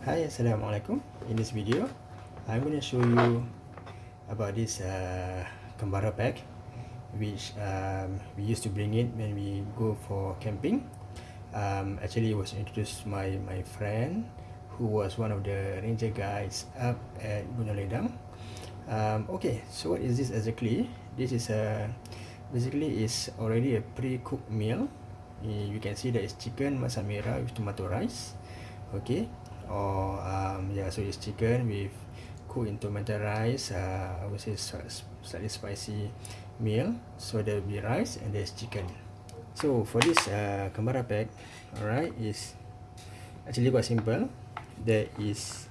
Hi Assalamualaikum. In this video I'm going to show you about this uh, Kembara pack which um, we used to bring it when we go for camping. Um, actually it was introduced my my friend who was one of the ranger guides up at Gunung Ledang. Um, okay so what is this exactly? This is a basically is already a pre-cooked meal. You can see that it's chicken masak merah with tomato rice. Okay or um, so it's chicken with cooked in tomato rice uh, I would say slightly spicy meal. So there will be rice and there's chicken. So for this uh, kembara pack alright is actually quite simple. There is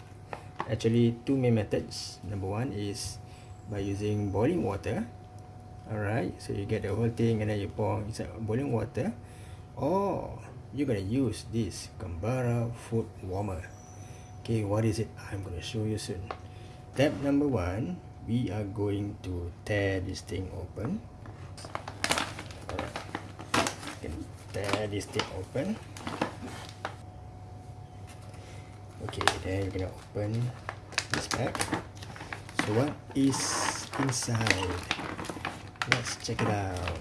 actually two main methods. Number one is by using boiling water alright so you get the whole thing and then you pour inside boiling water. Or you're gonna use this kembara food warmer okay what is it? I'm going to show you soon. Step number one we are going to tear this thing open. Tear this thing open. Okay then you're gonna open this pack so what is inside? Let's check it out.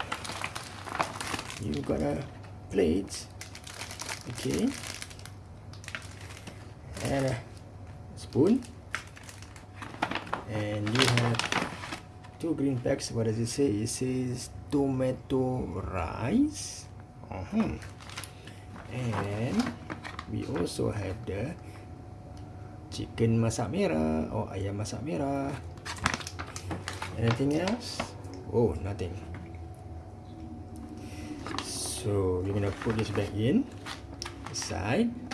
You got a plate. Okay and a spoon. And you have two green packs. What does it say? It says tomato rice. Uh -huh. and we also have the chicken masak merah or ayam masak merah. Anything else? Oh nothing. So we're gonna put this back in. Aside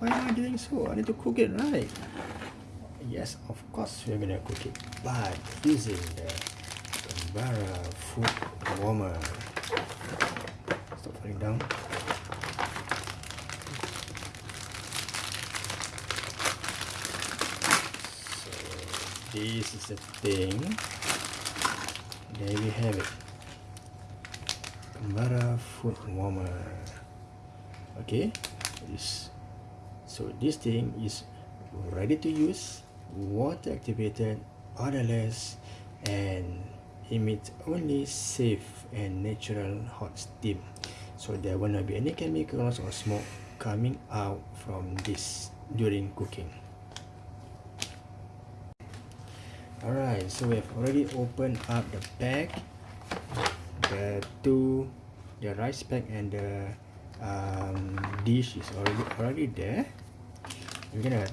Why am I doing so? I need to cook it right. Yes, of course we're gonna cook it, but using the Kembara food warmer. Stop falling down. So this is the thing. There we have it. Kembara food warmer. Okay, this so this thing is ready to use water activated odorless and emits only safe and natural hot steam. So there will not be any chemicals or smoke coming out from this during cooking. Alright so we have already opened up the pack. The two the rice pack and the um, dish is already already there we're gonna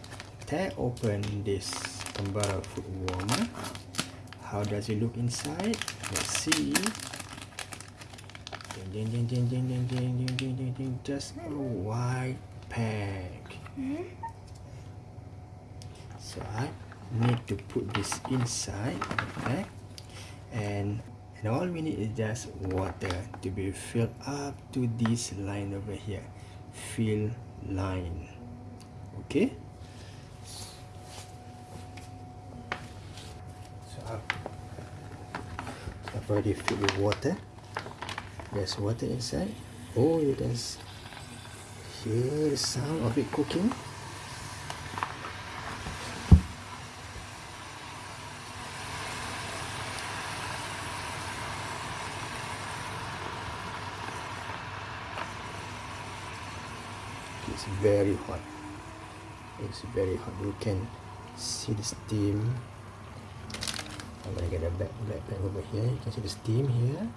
tear open this Kembara food warmer. How does it look inside? Let's see. Just a white pack. So I need to put this inside okay? and and all we need is just water to be filled up to this line over here. Fill line okay. So I've, I've already filled with water. There's water inside. Oh you can hear the sound of it cooking. It's very hot it's very hot you can see the steam. I'm gonna get a black black black over here. You can see the steam here.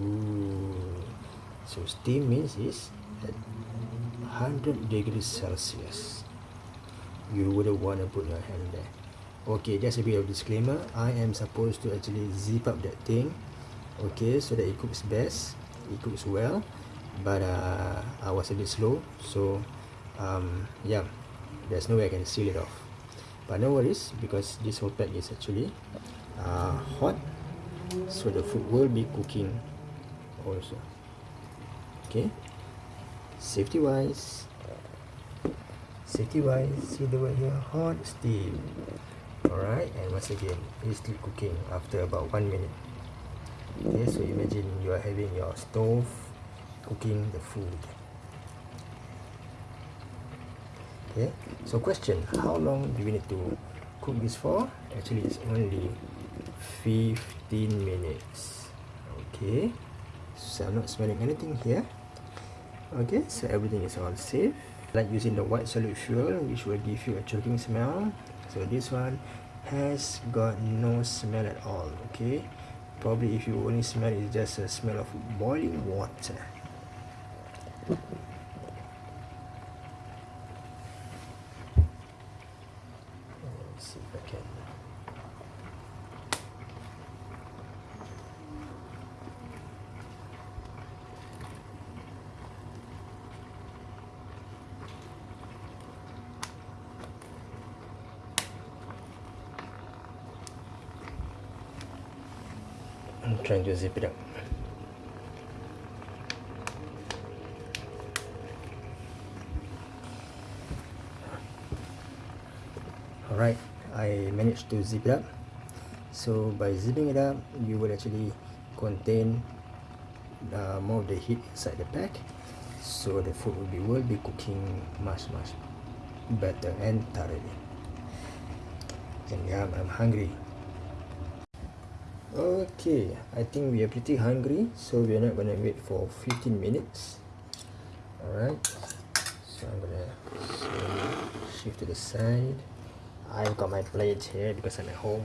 Ooh. so steam means is at 100 degrees celsius. You wouldn't want to put your hand there. Okay just a bit of disclaimer. I am supposed to actually zip up that thing okay so that it cooks best. It cooks well but uh, I was a bit slow. So um, yeah there's no way I can seal it off. But no worries because this whole pack is actually uh, hot. So the food will be cooking also. Okay? Safety wise safety wise see the word here hot steam. Alright and once again it's still cooking after about one minute. Okay so imagine you are having your stove cooking the food okay so question how long do we need to cook this for? Actually it's only 15 minutes. Okay so I'm not smelling anything here. Okay so everything is all safe. Like using the white solid fuel which will give you a choking smell. So this one has got no smell at all okay? Probably if you only smell it's just a smell of boiling water Let's see if I can I'm trying to zip it up. Alright, I managed to zip it up. So by zipping it up, you will actually contain uh, more of the heat inside the pack. So the food will be will be cooking much much better and thoroughly. And yeah, I'm hungry. Okay, I think we are pretty hungry, so we are not gonna wait for 15 minutes. Alright, so I'm gonna shift to the side. I've got my plate here because I'm at home.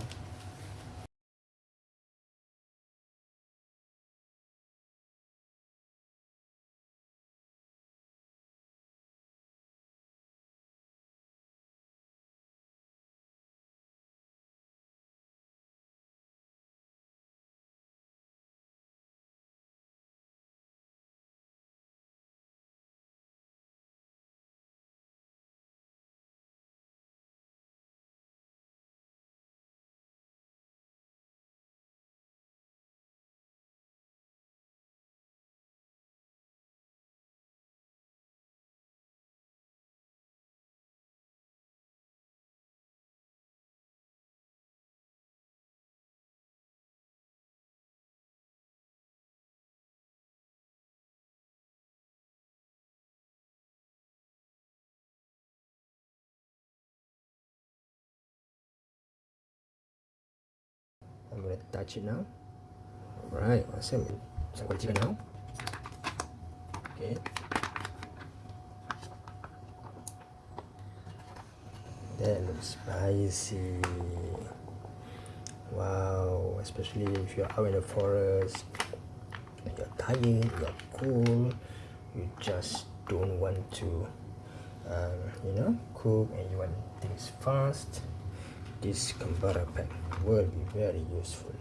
I'm gonna touch it now. Alright, awesome. So I'm gonna chicken now. Okay. That looks spicy. Wow, especially if you're out in the forest, you're tired, you're cool, you just don't want to, um, you know, cook and you want things fast. This Kembara pack will be very useful.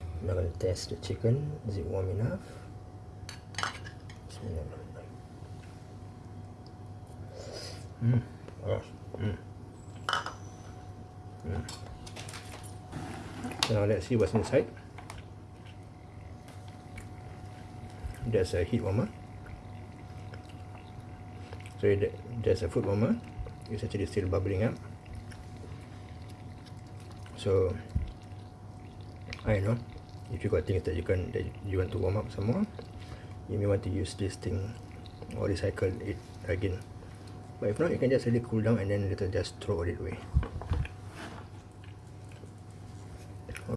I'm to test the chicken. Is it warm enough? Mm. Oh. Mm. Mm. Now let's see what's inside. There's a heat warmer. So there's a food warmer. It's actually still bubbling up. So I know if you got things that you can that you want to warm up some more, you may want to use this thing or recycle it again. But if not, you can just it cool down and then later just throw it away.